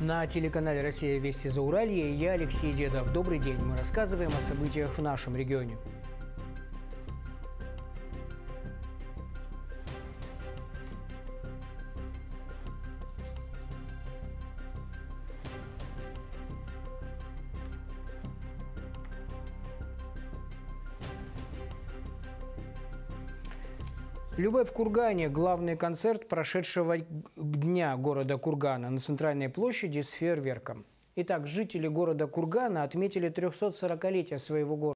На телеканале «Россия. Вести за Уралье» я Алексей Дедов. Добрый день. Мы рассказываем о событиях в нашем регионе. Любэ в Кургане – главный концерт прошедшего дня города Кургана на центральной площади с фейерверком. Итак, жители города Кургана отметили 340-летие своего города.